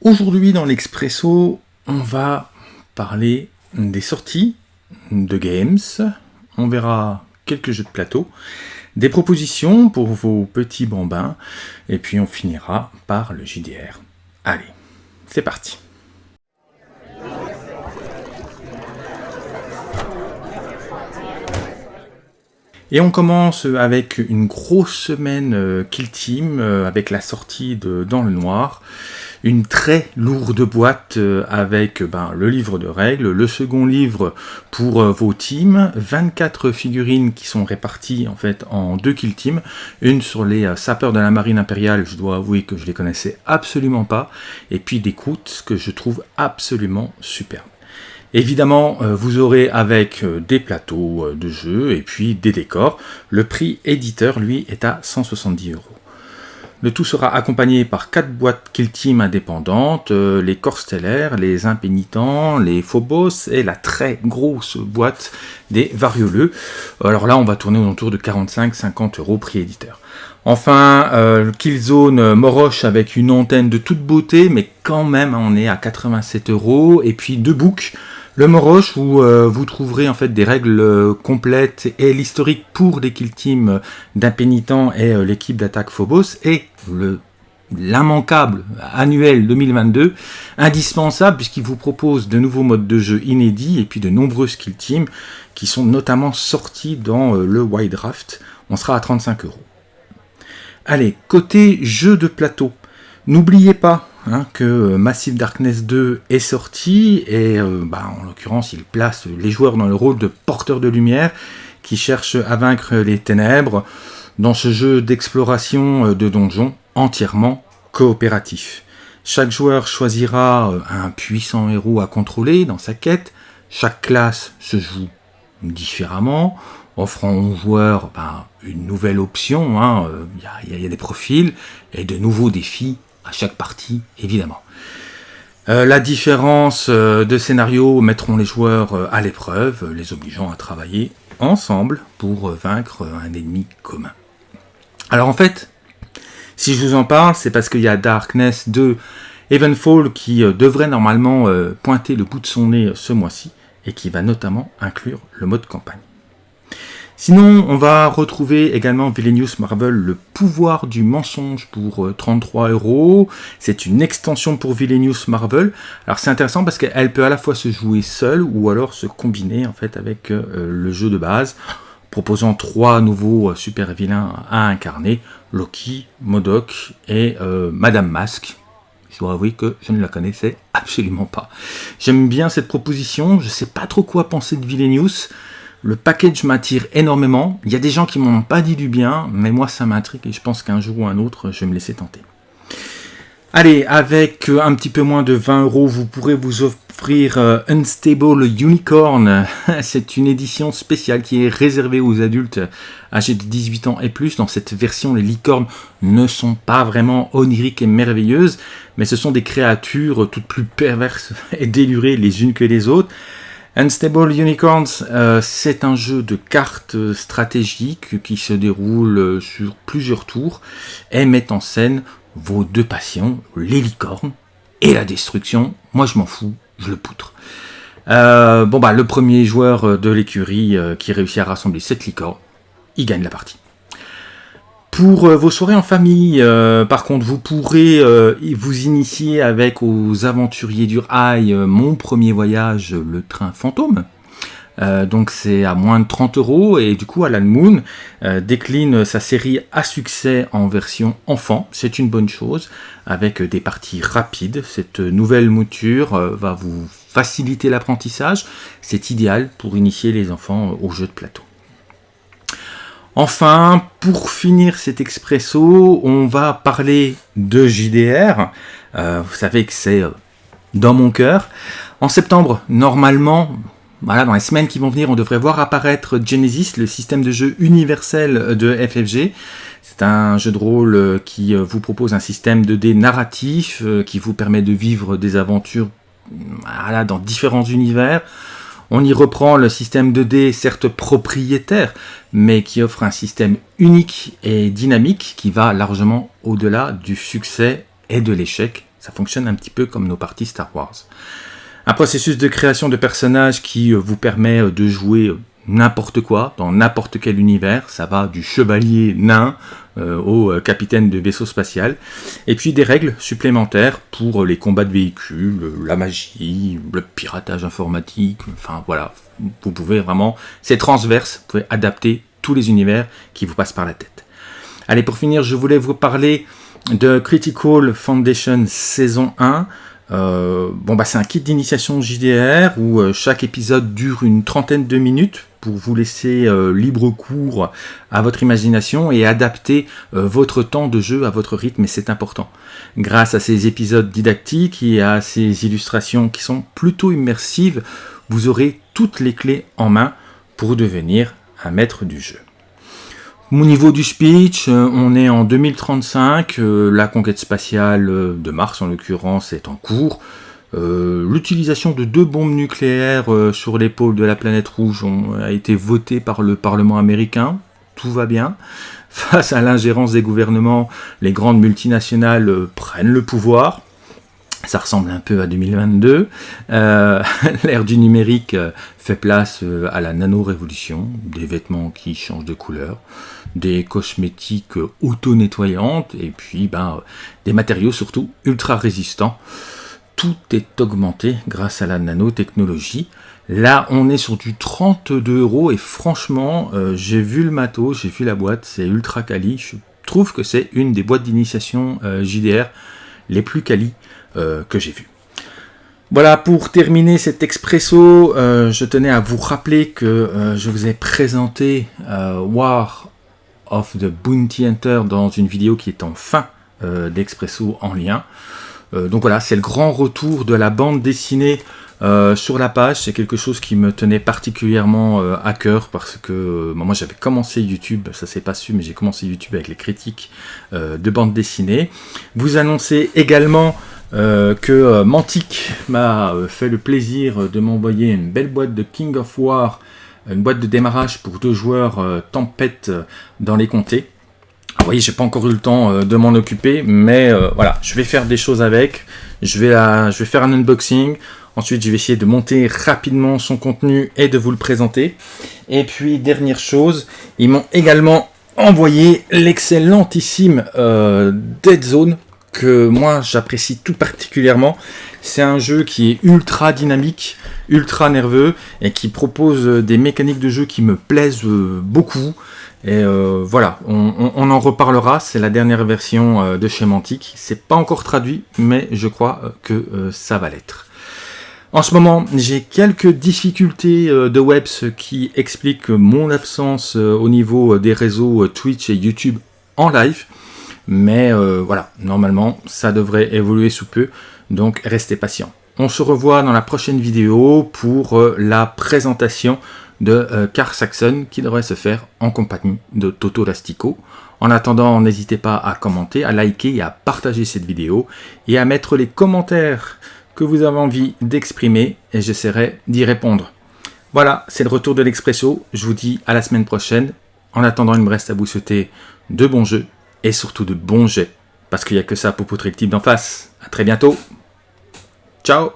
Aujourd'hui dans l'Expresso, on va parler des sorties de games, on verra quelques jeux de plateau, des propositions pour vos petits bambins, et puis on finira par le JDR. Allez, c'est parti Et on commence avec une grosse semaine euh, Kill Team, euh, avec la sortie de Dans le Noir, une très lourde boîte euh, avec ben, le livre de règles, le second livre pour vos teams, 24 figurines qui sont réparties en fait en deux Kill Teams, une sur les sapeurs de la marine impériale, je dois avouer que je les connaissais absolument pas, et puis des croûtes que je trouve absolument superbes. Évidemment, euh, vous aurez avec euh, des plateaux euh, de jeu et puis des décors. Le prix éditeur, lui, est à 170 euros. Le tout sera accompagné par quatre boîtes Kill Team indépendantes, les corps stellaires, les impénitents, les phobos et la très grosse boîte des varioleux. Alors là, on va tourner autour de 45-50 euros prix éditeur. Enfin, euh, Killzone Moroche avec une antenne de toute beauté, mais quand même, on est à 87 euros. Et puis deux books le Moroche, où euh, vous trouverez en fait des règles euh, complètes et l'historique pour les kill teams d'impénitent et euh, l'équipe d'attaque Phobos, et le l'immanquable annuel 2022, indispensable puisqu'il vous propose de nouveaux modes de jeu inédits et puis de nombreuses kill teams qui sont notamment sortis dans le Wide Draft. On sera à 35 euros. Allez, côté jeu de plateau, n'oubliez pas Hein, que euh, Massive Darkness 2 est sorti, et euh, bah, en l'occurrence il place les joueurs dans le rôle de porteurs de lumière qui cherchent à vaincre les ténèbres dans ce jeu d'exploration euh, de donjons entièrement coopératif. Chaque joueur choisira un puissant héros à contrôler dans sa quête, chaque classe se joue différemment, offrant aux joueurs bah, une nouvelle option, hein, il y, a des profils et de nouveaux défis à chaque partie, évidemment. Euh, la différence euh, de scénario mettront les joueurs euh, à l'épreuve, les obligeant à travailler ensemble pour vaincre un ennemi commun. Alors en fait, si je vous en parle, c'est parce qu'il y a Darkness 2 Evenfall qui devrait normalement pointer le bout de son nez ce mois-ci et qui va notamment inclure le mode campagne. Sinon, on va retrouver également Villainous Marvel, le pouvoir du mensonge pour 33 euh, euros. C'est une extension pour Villainous Marvel. Alors c'est intéressant parce qu'elle peut à la fois se jouer seule ou alors se combiner en fait avec euh, le jeu de base, proposant trois nouveaux euh, super vilains à incarner, Loki, Modoc et Madame Masque. Je dois avouer que je ne la connaissais absolument pas. J'aime bien cette proposition, je ne sais pas trop quoi penser de Villainous. Le package m'attire énormément. Il y a des gens qui m'ont pas dit du bien, mais moi ça m'intrigue et je pense qu'un jour ou un autre, je vais me laisser tenter. Allez, avec euh, un petit peu moins de 20 euros, vous pourrez vous offrir euh, Unstable Unicorn. C'est une édition spéciale qui est réservée aux adultes âgés de 18 ans et plus. Dans cette version, les licornes ne sont pas vraiment oniriques et merveilleuses, mais ce sont des créatures toutes plus perverses et délurées les unes que les autres. Unstable Unicorns, euh, c'est un jeu de cartes stratégiques qui se déroule sur plusieurs tours et met en scène vos deux passions, les licornes et la destruction. Moi je m'en fous, je le poutre. Euh, bon bah le premier joueur de l'écurie euh, qui réussit à rassembler cette licornes, il gagne la partie. Pour euh, vos soirées en famille, euh, par contre, vous pourrez euh, vous initier avec aux aventuriers du rail, mon premier voyage, le train fantôme. donc c'est à moins de 30 euros et du coup Alan Moon décline sa série à succès en version enfant, c'est une bonne chose, avec des parties rapides. Cette nouvelle mouture va vous faciliter l'apprentissage, c'est idéal pour initier les enfants au jeu de plateau. Enfin, pour finir cet expresso, on va parler de JDR. Euh, vous savez que c'est euh, dans mon cœur. En septembre, normalement, voilà, dans les semaines qui vont venir, on devrait voir apparaître Genesis, le système de jeu universel de FFG. C'est un jeu de rôle euh, qui vous propose un système de dés narratif qui vous permet de vivre des aventures voilà, dans différents univers. On y reprend le système de dés, certes propriétaire, mais qui offre un système unique et dynamique qui va largement au-delà du succès et de l'échec. Ça fonctionne un petit peu comme nos parties Star Wars. Un processus de création de personnages qui vous permet de jouer n'importe quoi, dans n'importe quel univers. Ça va du chevalier nain euh, au euh, capitaine de vaisseau spatial. Et puis des règles supplémentaires pour les combats de véhicules, la magie, le piratage informatique. Enfin voilà, vous pouvez vraiment... C'est transverse, vous pouvez adapter tous les univers qui vous passent par la tête. Allez, pour finir, je voulais vous parler de Critical Foundation saison 1. Euh, bon bah c'est un kit d'initiation JDR où euh, chaque épisode dure une trentaine de minutes pour vous laisser euh, libre cours à votre imagination et adapter votre temps de jeu à votre rythme et c'est important. Grâce à ces épisodes didactiques et à ces illustrations qui sont plutôt immersives, vous aurez toutes les clés en main pour devenir un maître du jeu. Au niveau du speech, euh, on est en 2035, euh, la conquête spatiale euh, de Mars en l'occurrence est en cours. L'utilisation de deux bombes nucléaires sur l'épaule de la planète rouge a été votée par le Parlement américain, tout va bien. Face à l'ingérence des gouvernements, les grandes multinationales prennent le pouvoir. Ça ressemble un peu à 2022. Euh, l'ère du numérique euh, fait place euh, à la nano-révolution, des vêtements qui changent de couleur, des cosmétiques auto-nettoyantes, et puis ben, des matériaux surtout ultra résistants. Tout est augmenté grâce à la nanotechnologie. Là, on est sur du 32 euros, et franchement, j'ai vu le matos, j'ai vu la boîte, c'est ultra quali. Je trouve que c'est une des boîtes d'initiation JDR les plus quali que j'ai vu. Voilà, pour terminer cet expresso, euh, je tenais à vous rappeler que euh, je vous ai présenté War of the Bounty Hunter dans une vidéo qui est en fin d'expresso en lien. donc voilà, c'est le grand retour de la bande dessinée sur la page, c'est quelque chose qui me tenait particulièrement à cœur parce que moi j'avais commencé YouTube, ça s'est pas su, mais j'ai commencé YouTube avec les critiques de bande dessinée. Vous annoncez également euh, que euh, Mantic m'a euh, fait le plaisir de m'envoyer une belle boîte de King of War, une boîte de démarrage pour deux joueurs Tempête dans les comtés. Vous voyez, j'ai pas encore eu le temps de m'en occuper, mais voilà, je vais faire des choses avec. Je vais, je vais faire un unboxing. Ensuite, je vais essayer de monter rapidement son contenu et de vous le présenter. Et puis, dernière chose, ils m'ont également envoyé l'excellentissime Dead Zone que moi j'apprécie tout particulièrement. C'est un jeu qui est ultra dynamique, ultra nerveux et qui propose des mécaniques de jeu qui me plaisent euh, beaucoup. Et euh, voilà, on, en reparlera, c'est la dernière version euh, de chez. C'est pas encore traduit, mais je crois que ça va l'être. En ce moment, j'ai quelques difficultés de web, ce qui explique mon absence au niveau des réseaux Twitch et YouTube en live. Mais euh, voilà, normalement, ça devrait évoluer sous peu, donc restez patient. On se revoit dans la prochaine vidéo pour euh, la présentation de euh, Car Saxon qui devrait se faire en compagnie de Toto Lastico. En attendant, n'hésitez pas à commenter, à liker et à partager cette vidéo et à mettre les commentaires que vous avez envie d'exprimer et j'essaierai d'y répondre. Voilà, c'est le retour de l'Expresso. Je vous dis à la semaine prochaine. En attendant, il me reste à vous souhaiter de bons jeux et surtout de bons jets. Parce qu'il n'y a que ça pour poutrer le type d'en face. A très bientôt. Ciao